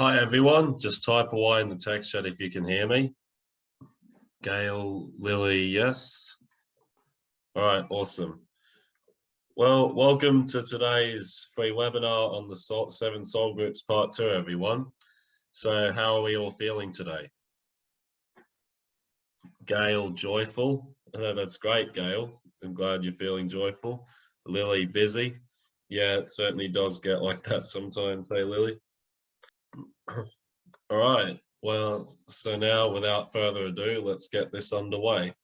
Hi everyone, just type away in the text chat if you can hear me. Gail, Lily, yes. All right, awesome. Well, welcome to today's free webinar on the seven soul groups part two, everyone. So how are we all feeling today? Gail, joyful. Uh, that's great, Gail. I'm glad you're feeling joyful. Lily, busy. Yeah, it certainly does get like that sometimes, hey Lily. All right, well, so now without further ado, let's get this underway.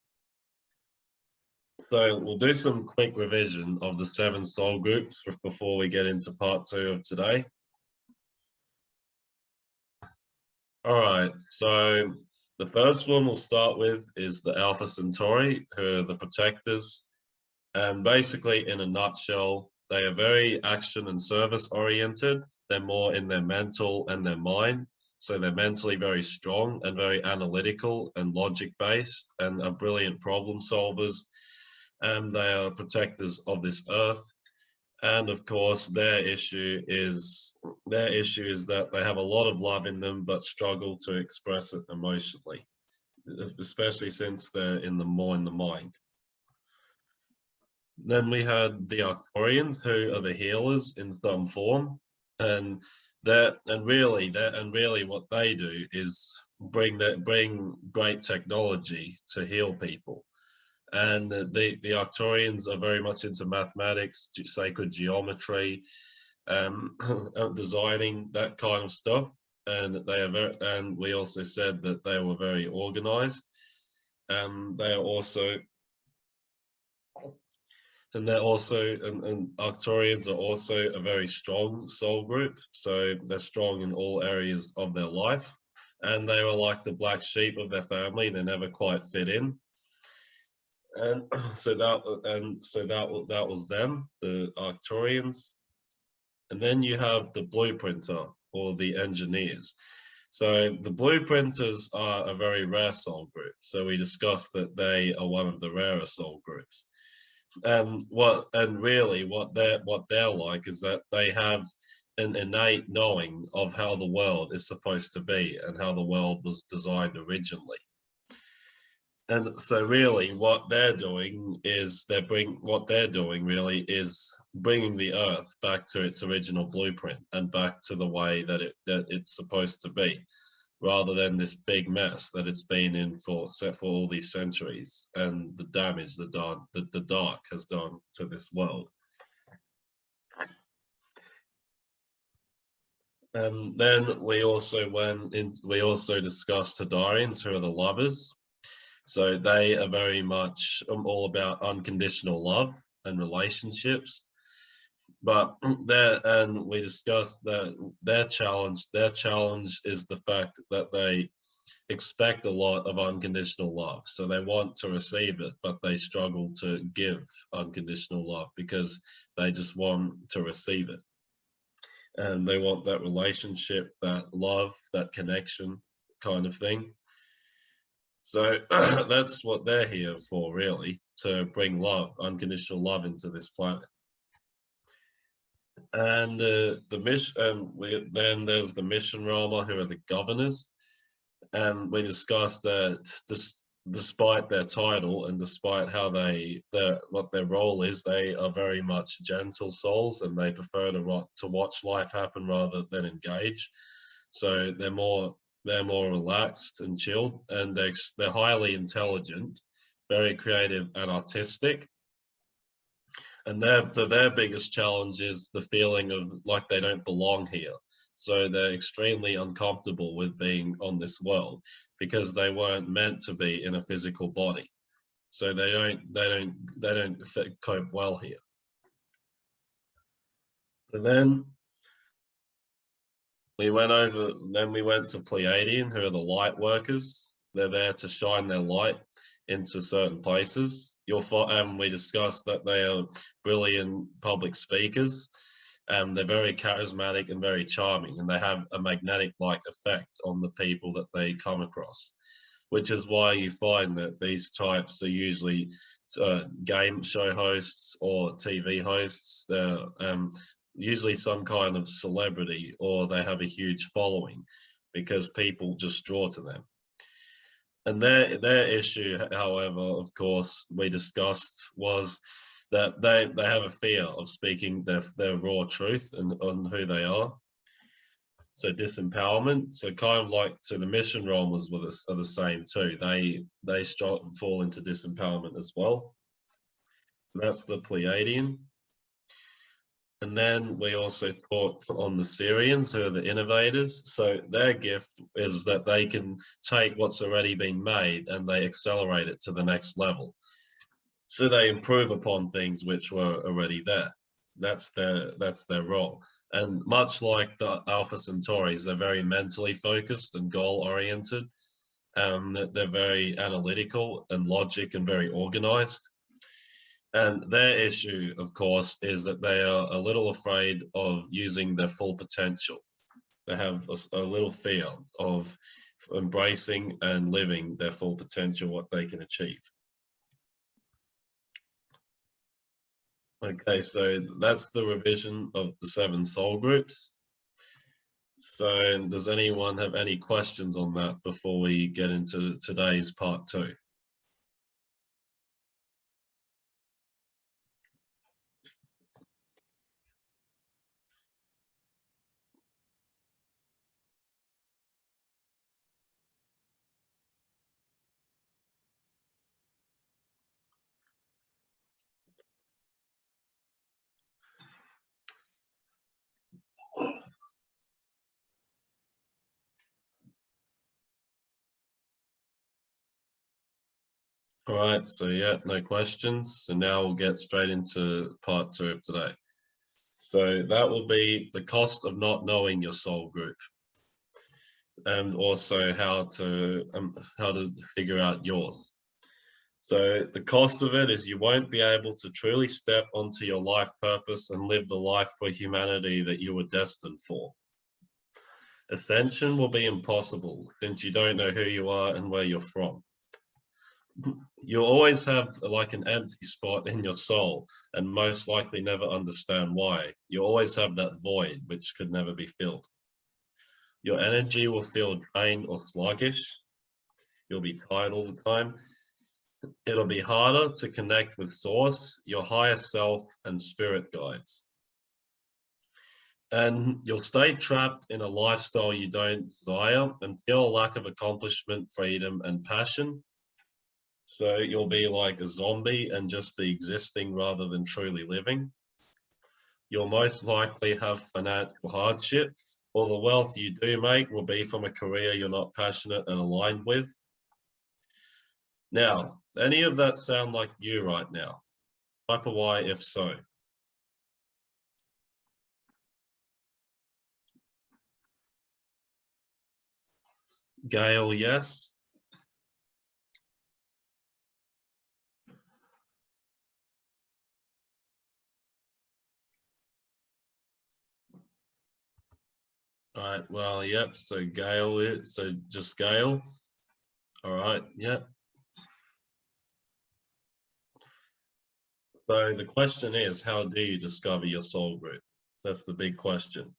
So we'll do some quick revision of the seven soul groups before we get into part two of today. All right, so the first one we'll start with is the Alpha Centauri, who are the protectors. And basically, in a nutshell, they are very action and service oriented. They're more in their mental and their mind. So they're mentally very strong and very analytical and logic based and are brilliant problem solvers. And they are protectors of this earth. And of course, their issue is their issue is that they have a lot of love in them, but struggle to express it emotionally, especially since they're in the more in the mind. Then we had the Arcturians, who are the healers in some form, and that and really that and really what they do is bring that bring great technology to heal people. And the the Arcturians are very much into mathematics, sacred geometry, um, designing that kind of stuff. And they are very, and we also said that they were very organized. And they are also and they're also and, and Arcturians are also a very strong soul group. So they're strong in all areas of their life. And they were like the black sheep of their family. They never quite fit in. And so that and so that that was them the Arcturians and then you have the blueprinter or the engineers. So the blueprinters are a very rare soul group. So we discussed that they are one of the rarer soul groups and what and really what they're what they're like is that they have an innate knowing of how the world is supposed to be and how the world was designed originally. And so really what they're doing is they bring what they're doing really is bringing the earth back to its original blueprint and back to the way that it that it's supposed to be rather than this big mess that it's been in for set for all these centuries and the damage that dark, that the dark has done to this world. And then we also went in, we also discussed Hadarians, who are the lovers. So they are very much um, all about unconditional love and relationships but there and we discussed that their challenge their challenge is the fact that they expect a lot of unconditional love. So they want to receive it but they struggle to give unconditional love because they just want to receive it. And they want that relationship that love that connection kind of thing. So that's what they're here for really to bring love unconditional love into this planet and uh, the mission and we, then there's the mission roller who are the governors. And we discussed that despite their title and despite how they their what their role is they are very much gentle souls and they prefer to to watch life happen rather than engage. So they're more they're more relaxed and chilled and they're, they're highly intelligent very creative and artistic and their their biggest challenge is the feeling of like they don't belong here. So they're extremely uncomfortable with being on this world because they weren't meant to be in a physical body. So they don't they don't they don't cope well here. And then we went over then we went to pleiadian who are the light workers. They're there to shine their light into certain places you'll find um, we discussed that they are brilliant public speakers and they're very charismatic and very charming and they have a magnetic like effect on the people that they come across which is why you find that these types are usually uh, game show hosts or TV hosts. They're um, usually some kind of celebrity or they have a huge following because people just draw to them. And their their issue, however, of course, we discussed was that they they have a fear of speaking their their raw truth and on who they are. So disempowerment. So kind of like so the mission was with us are the same too. They they start fall into disempowerment as well. That's the Pleiadian. And then we also taught on the Sirians, who are the innovators. So their gift is that they can take what's already been made and they accelerate it to the next level. So they improve upon things which were already there. That's their that's their role. And much like the Alpha Centauris, they're very mentally focused and goal oriented. Um, they're very analytical and logic and very organized. And their issue, of course, is that they are a little afraid of using their full potential. They have a, a little fear of embracing and living their full potential, what they can achieve. Okay, so that's the revision of the seven soul groups. So does anyone have any questions on that before we get into today's part two? All right, so yeah, no questions. So now we'll get straight into part two of today. So that will be the cost of not knowing your soul group and also how to um, how to figure out yours. So the cost of it is you won't be able to truly step onto your life purpose and live the life for humanity that you were destined for. Ascension will be impossible since you don't know who you are and where you're from you'll always have like an empty spot in your soul and most likely never understand why. You always have that void which could never be filled. Your energy will feel drained or sluggish. You'll be tired all the time. It'll be harder to connect with source, your higher self and spirit guides. And you'll stay trapped in a lifestyle you don't desire and feel a lack of accomplishment, freedom and passion so you'll be like a zombie and just be existing rather than truly living. You'll most likely have financial hardship or the wealth you do make will be from a career you're not passionate and aligned with. Now, any of that sound like you right now? Type a Y if so. Gail, yes. All right, well, yep, so Gail, it, so just Gail. All right, yep. So the question is, how do you discover your soul group? That's the big question.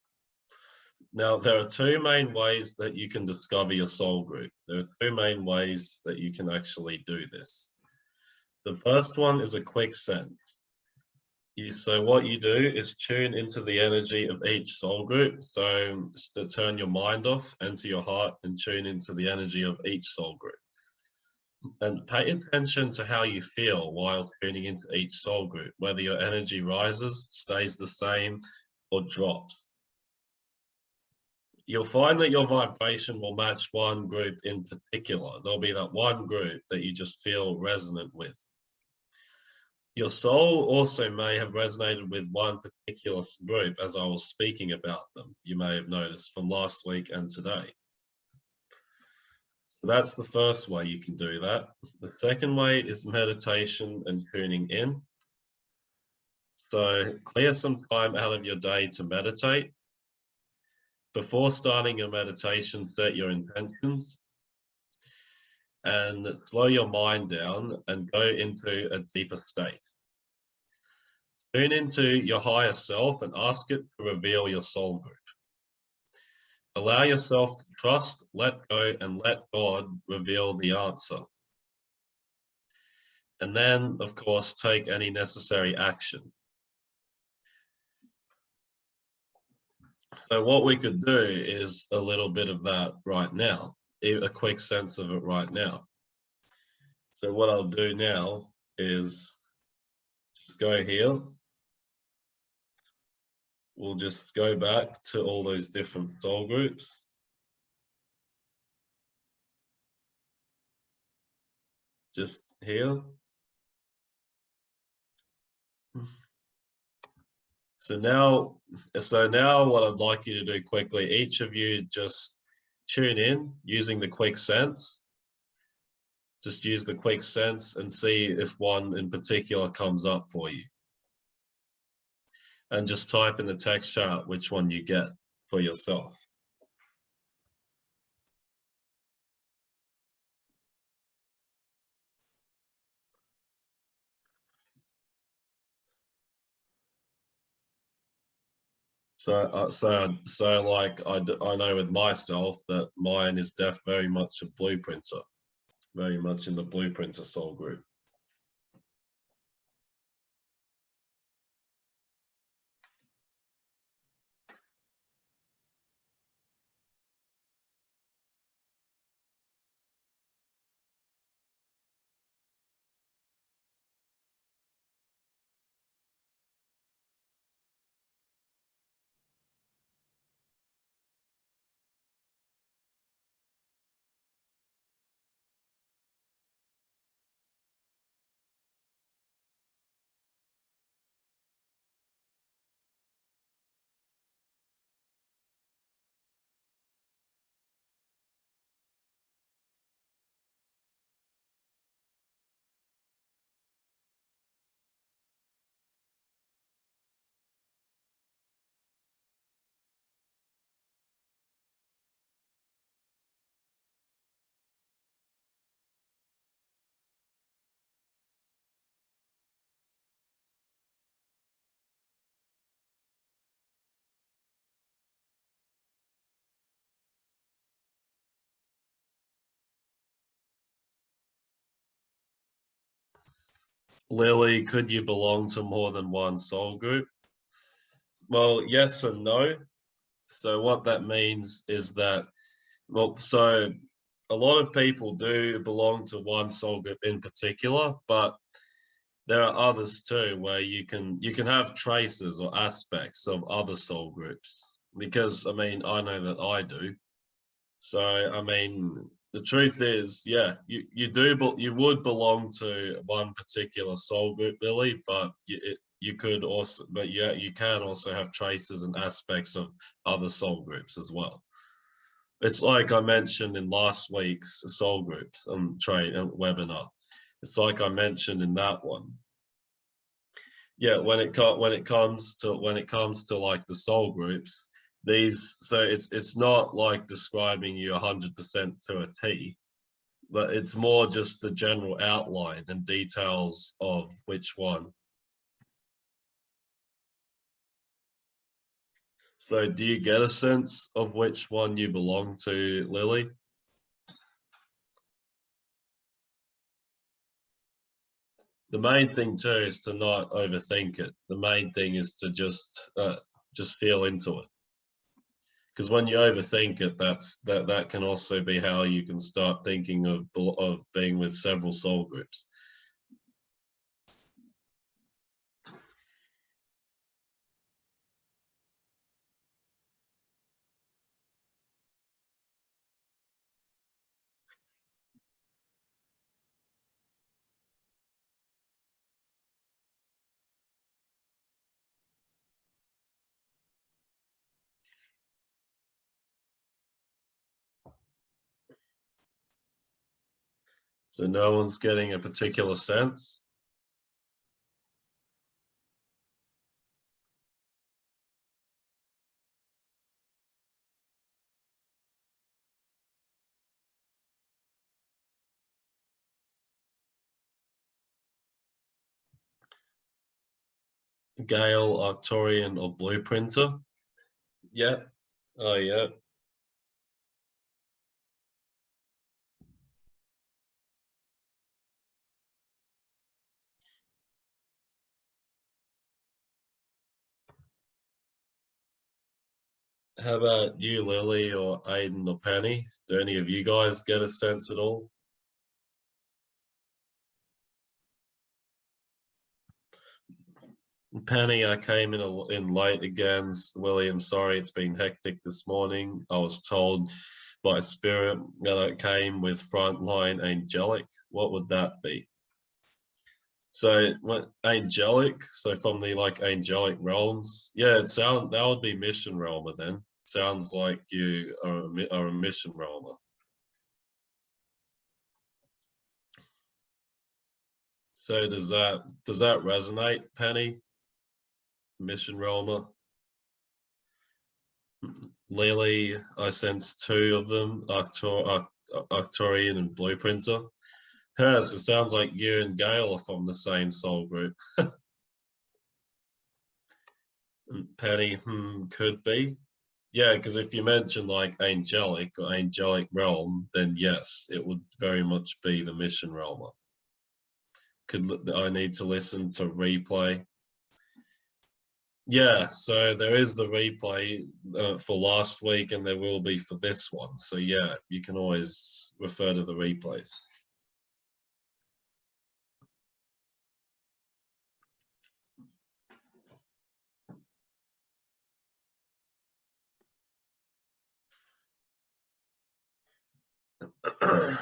Now, there are two main ways that you can discover your soul group. There are two main ways that you can actually do this. The first one is a quick sense so what you do is tune into the energy of each soul group. So turn your mind off, enter your heart and tune into the energy of each soul group. And pay attention to how you feel while tuning into each soul group, whether your energy rises, stays the same, or drops. You'll find that your vibration will match one group in particular. There'll be that one group that you just feel resonant with. Your soul also may have resonated with one particular group as I was speaking about them, you may have noticed from last week and today. So that's the first way you can do that. The second way is meditation and tuning in. So clear some time out of your day to meditate. Before starting your meditation, set your intentions and slow your mind down and go into a deeper state. Tune into your higher self and ask it to reveal your soul group. Allow yourself to trust, let go, and let God reveal the answer. And then, of course, take any necessary action. So what we could do is a little bit of that right now, a quick sense of it right now. So what I'll do now is just go here. We'll just go back to all those different soul groups. Just here. So now, so now what I'd like you to do quickly, each of you just tune in using the quick sense. Just use the quick sense and see if one in particular comes up for you. And just type in the text chart which one you get for yourself. So, uh, so, so like I, I know with myself that mine is def very much a blueprinter, very much in the blueprinter soul group. Lily, could you belong to more than one soul group? Well, yes and no. So what that means is that, well, so a lot of people do belong to one soul group in particular, but there are others too where you can you can have traces or aspects of other soul groups because I mean I know that I do. So I mean the truth is, yeah, you, you do, but you would belong to one particular soul group, Billy, but you, it, you could also, but yeah, you can also have traces and aspects of other soul groups as well. It's like I mentioned in last week's soul groups um, train uh, webinar. It's like I mentioned in that one. Yeah, when it when it comes to when it comes to like the soul groups, these so it's it's not like describing you 100% to a T but it's more just the general outline and details of which one. So do you get a sense of which one you belong to Lily? The main thing too is to not overthink it. The main thing is to just uh, just feel into it because when you overthink it that's that that can also be how you can start thinking of of being with several soul groups So no one's getting a particular sense. Gail, Arcturian, or Blueprinter? Yeah. Oh, yeah. How about you, Lily, or Aiden, or Penny? Do any of you guys get a sense at all? Penny, I came in a, in late again. William, sorry, it's been hectic this morning. I was told by spirit that I came with frontline angelic. What would that be? So what angelic? So from the like angelic realms? Yeah, it sound that would be mission realmer then. Sounds like you are a, are a mission realmer. So does that does that resonate, Penny? Mission realmer. Lily, I sense two of them, Arctur Arcturian and Blueprinter. Yes, it sounds like you and Gail are from the same soul group. Penny, hmm, could be. Yeah, because if you mention like angelic or angelic realm, then yes, it would very much be the mission realmer. Could I need to listen to replay? Yeah, so there is the replay uh, for last week and there will be for this one. So yeah, you can always refer to the replays.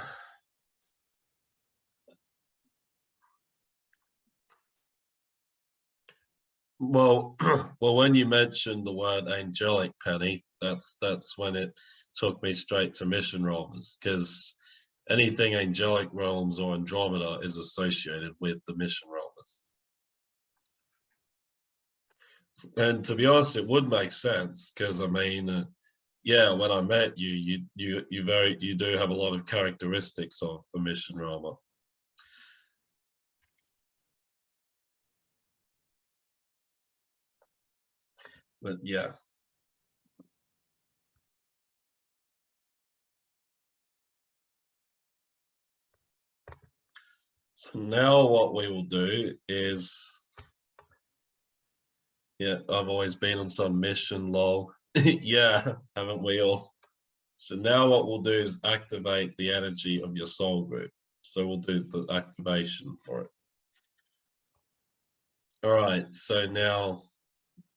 well, well, when you mentioned the word angelic, Penny, that's that's when it took me straight to mission realms because anything angelic realms or Andromeda is associated with the mission realms. And to be honest, it would make sense because I mean, uh, yeah, when I met you, you you you very you do have a lot of characteristics of a mission realmer. But yeah. So now what we will do is, yeah, I've always been on some mission lol. yeah, haven't we all? So now what we'll do is activate the energy of your soul group. So we'll do the activation for it. All right, so now,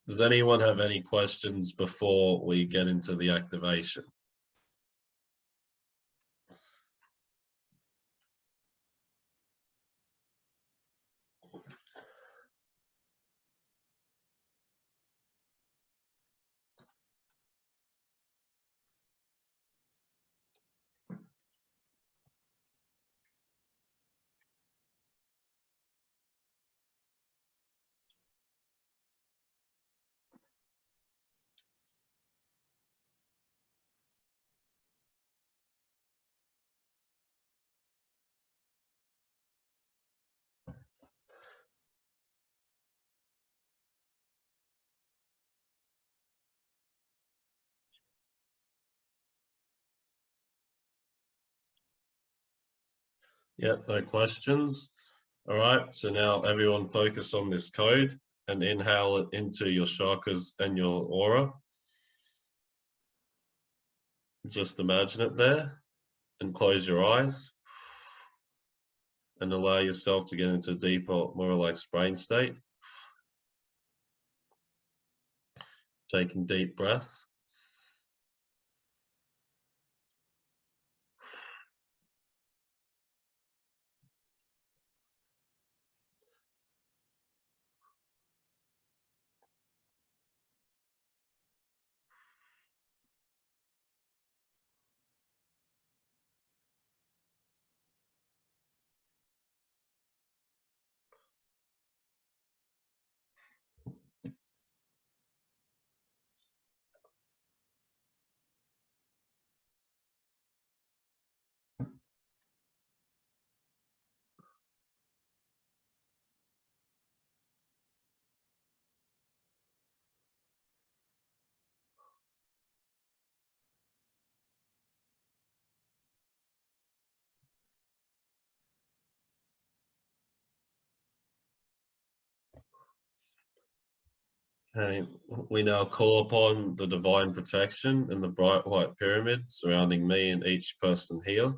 does anyone have any questions before we get into the activation? Yeah, no questions. All right, so now everyone focus on this code and inhale it into your chakras and your aura. Just imagine it there and close your eyes and allow yourself to get into a deeper, more relaxed brain state. Taking deep breaths. We now call upon the divine protection and the bright white pyramid surrounding me and each person here.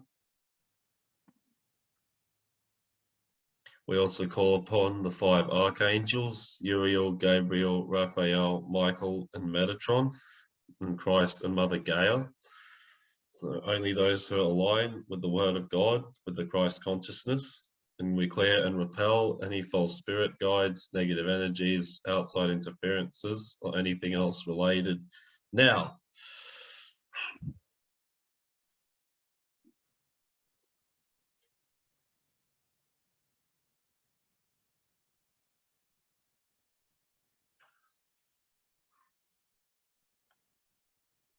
We also call upon the five archangels, Uriel, Gabriel, Raphael, Michael, and Metatron, and Christ and Mother Gaia. So only those who align with the word of God, with the Christ consciousness, and we clear and repel any false spirit guides, negative energies, outside interferences, or anything else related. Now,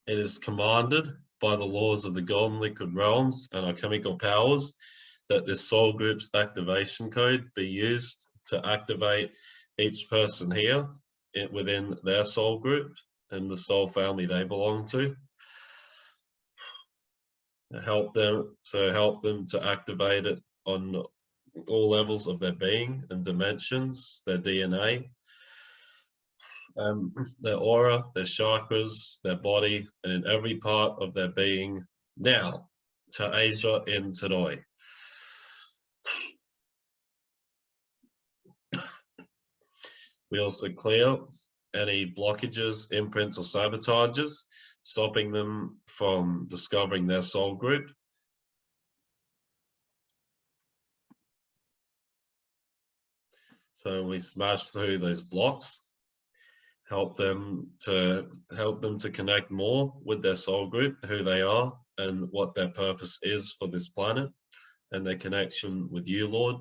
it is commanded by the laws of the golden liquid realms and our chemical powers that this soul group's activation code be used to activate each person here within their soul group and the soul family they belong to. Help them to help them to activate it on all levels of their being and dimensions, their DNA, um, their aura, their chakras, their body, and in every part of their being now to Asia in today. We also clear any blockages, imprints, or sabotages, stopping them from discovering their soul group. So we smash through those blocks, help them to help them to connect more with their soul group, who they are, and what their purpose is for this planet, and their connection with you, Lord.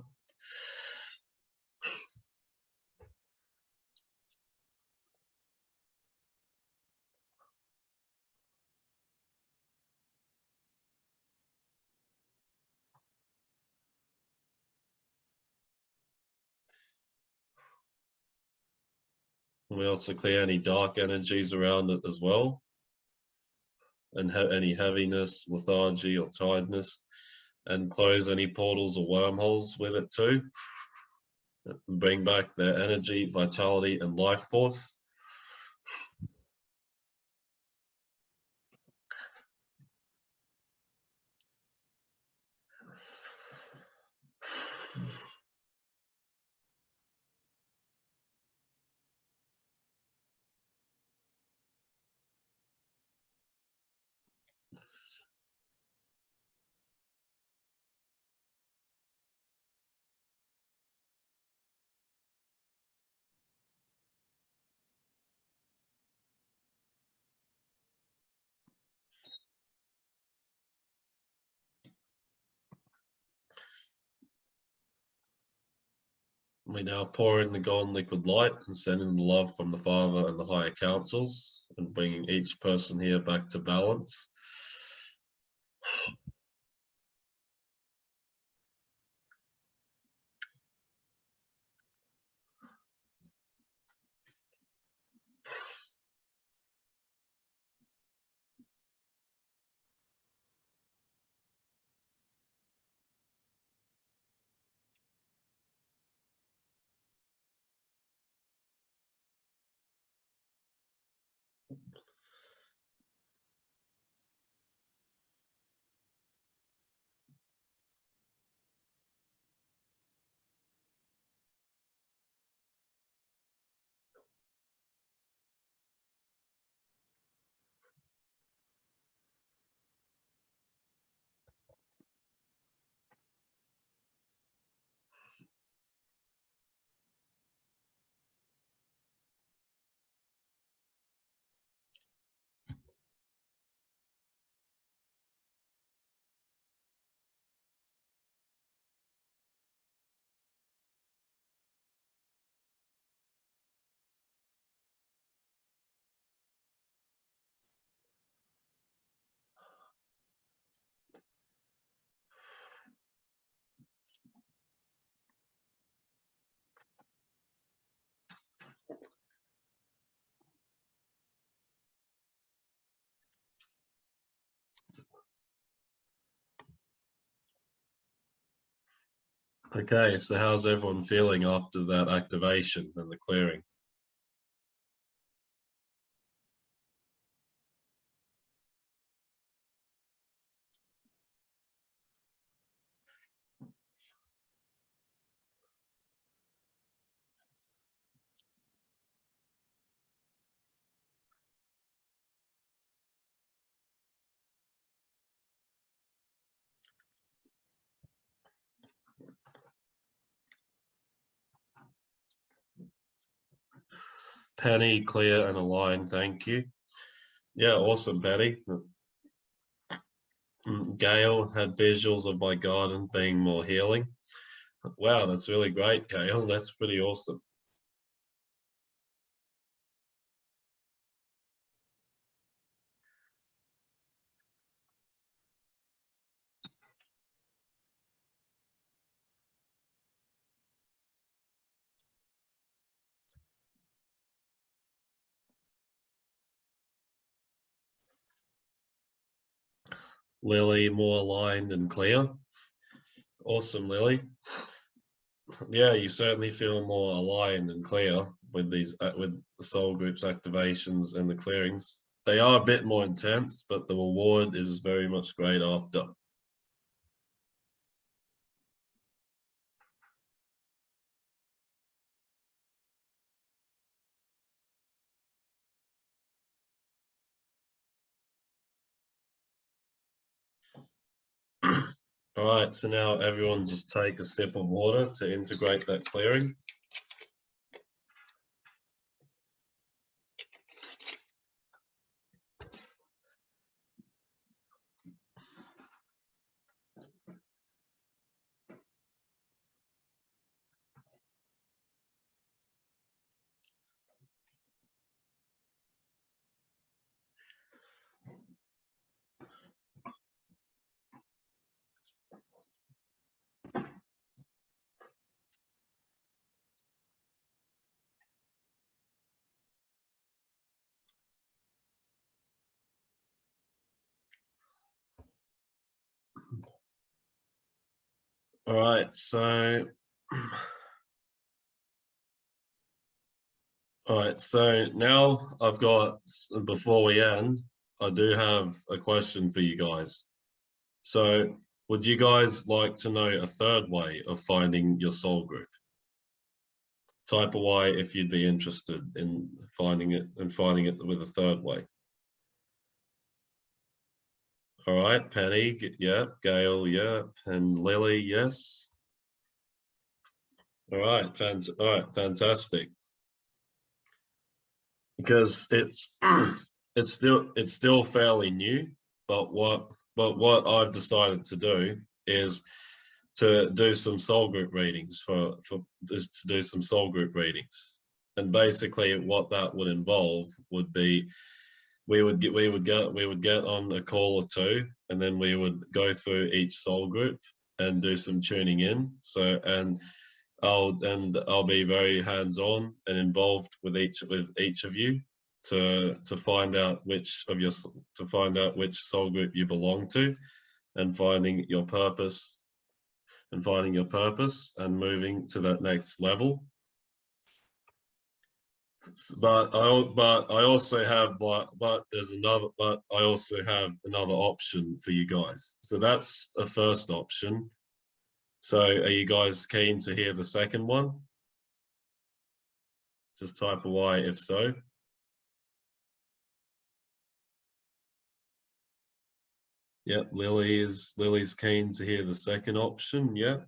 We also clear any dark energies around it as well. And any heaviness, lethargy or tiredness. And close any portals or wormholes with it too. Bring back their energy, vitality and life force. We now pour in the golden liquid light and send in the love from the Father and the higher councils and bringing each person here back to balance. Okay, so how's everyone feeling after that activation and the clearing? Penny, clear and aligned, thank you. Yeah, awesome, Penny. Mm, Gail had visuals of my garden being more healing. Wow, that's really great, Gail. That's pretty awesome. Lily more aligned and clear. Awesome, Lily. Yeah, you certainly feel more aligned and clear with these uh, with the soul groups activations and the clearings. They are a bit more intense, but the reward is very much great after. All right, so now everyone just take a sip of water to integrate that clearing. All right, so all right, so now I've got before we end, I do have a question for you guys. So would you guys like to know a third way of finding your soul group? Type a Y if you'd be interested in finding it and finding it with a third way. All right, Penny, yep, Gail, yep, and Lily, yes. All right, fant all right, fantastic. Because it's it's still it's still fairly new, but what but what I've decided to do is to do some soul group readings for for just to do some soul group readings, and basically what that would involve would be we would get we would get we would get on a call or two and then we would go through each soul group and do some tuning in. So and i'll and i'll be very hands-on and involved with each with each of you to to find out which of your to find out which soul group you belong to and finding your purpose and finding your purpose and moving to that next level but I but I also have but but there's another but I also have another option for you guys. So that's a first option. So are you guys keen to hear the second one? Just type a Y if so. Yep, Lily is Lily's keen to hear the second option, yeah.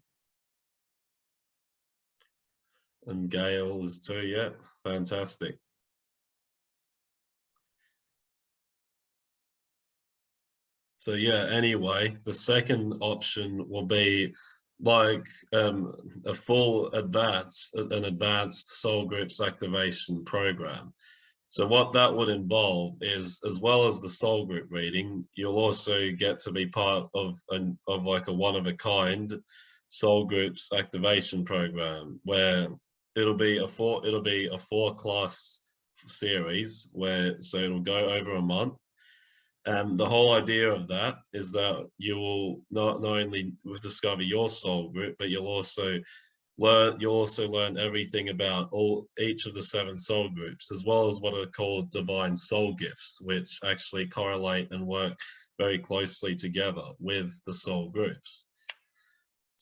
And Gail is too, yeah. Fantastic. So yeah, anyway, the second option will be like um, a full advanced, an advanced soul groups activation program. So what that would involve is, as well as the soul group reading, you'll also get to be part of an of like a one of a kind soul groups activation program where it'll be a four it'll be a four class series where so it'll go over a month. And the whole idea of that is that you will not, not only discover your soul group but you'll also learn you'll also learn everything about all each of the seven soul groups as well as what are called divine soul gifts which actually correlate and work very closely together with the soul groups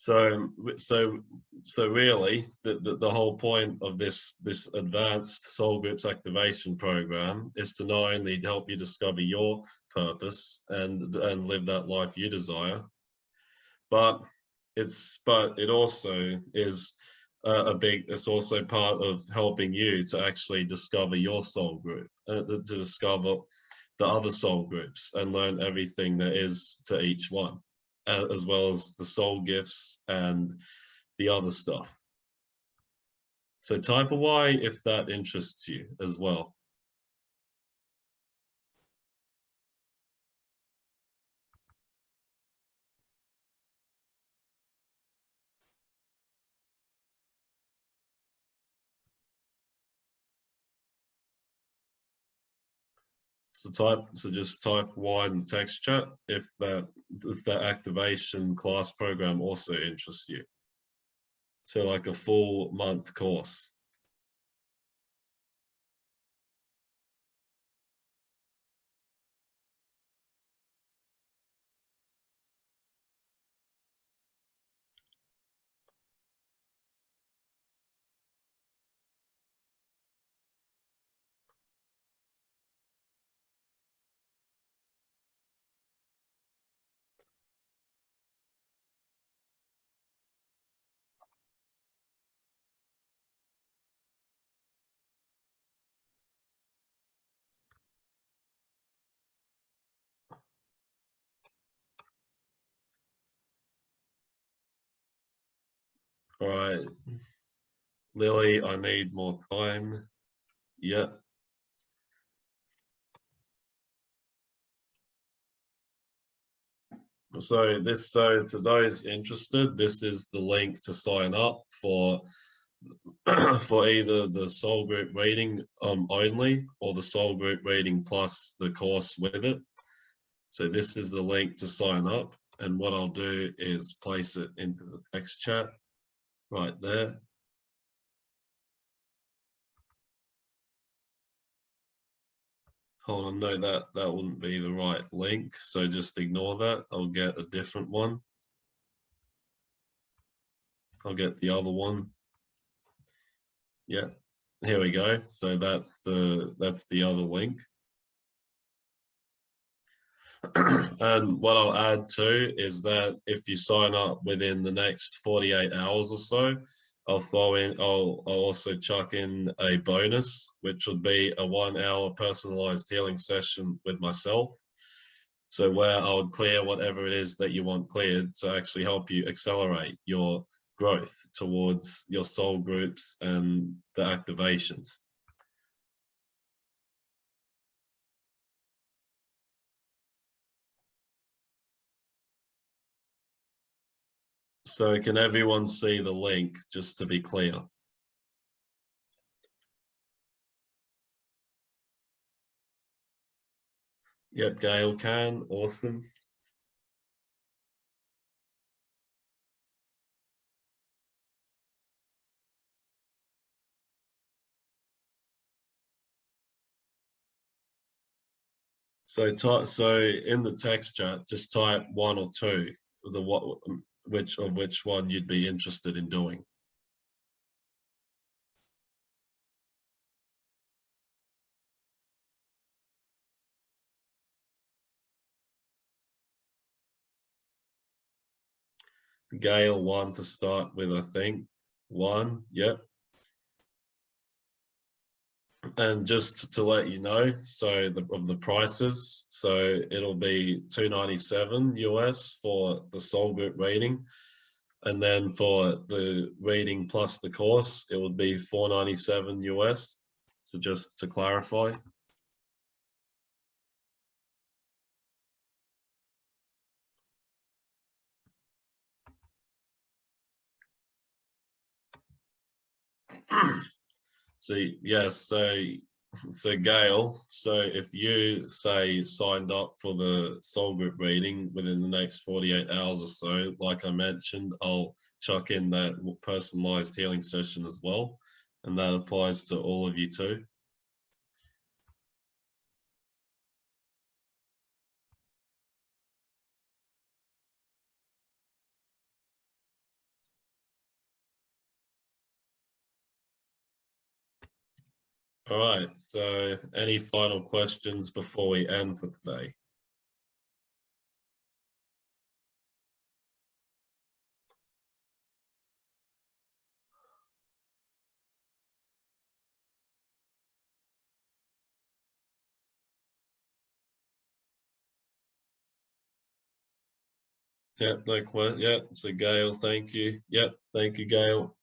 so, so, so really, the, the, the, whole point of this this advanced soul groups activation program is to not only help you discover your purpose and and live that life you desire, but it's but it also is uh, a big, it's also part of helping you to actually discover your soul group, uh, to discover the other soul groups and learn everything there is to each one, uh, as well as the soul gifts and the other stuff. So type a Y if that interests you as well. So type, so just type Y in the text chat if that if that activation class program also interests you. So like a full month course. All right, Lily, I need more time. Yeah. So this, so to those interested, this is the link to sign up for for either the soul group reading um, only or the soul group reading plus the course with it. So this is the link to sign up. And what I'll do is place it into the text chat right there. Hold on, no, that, that wouldn't be the right link. So just ignore that. I'll get a different one. I'll get the other one. Yeah, here we go. So that's the, that's the other link. and what I'll add too is that if you sign up within the next 48 hours or so, I'll throw in, I'll, I'll also chuck in a bonus, which would be a one hour personalized healing session with myself. So where I would clear whatever it is that you want cleared to actually help you accelerate your growth towards your soul groups and the activations. So can everyone see the link, just to be clear? Yep, Gail can, awesome. So so in the text chat, just type one or two, the what which of which one you'd be interested in doing. Gail, one to start with, I think. One, yep. And just to let you know, so the, of the prices, so it'll be 297 US for the soul group rating. And then for the rating plus the course, it would be 497 US. So just to clarify. Ah. So yes, so so Gail, so if you say signed up for the soul group reading within the next 48 hours or so, like I mentioned, I'll chuck in that personalized healing session as well. And that applies to all of you too. All right, so any final questions before we end for today? Yep, no question. Yep, so Gail, thank you. Yep, thank you, Gail.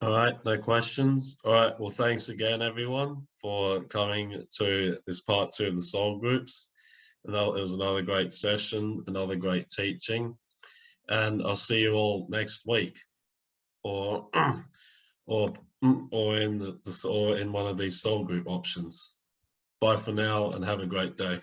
All right, no questions. All right, well, thanks again, everyone, for coming to this part two of the soul groups. And it was another great session, another great teaching. And I'll see you all next week or or or in the, or in one of these soul group options. Bye for now and have a great day.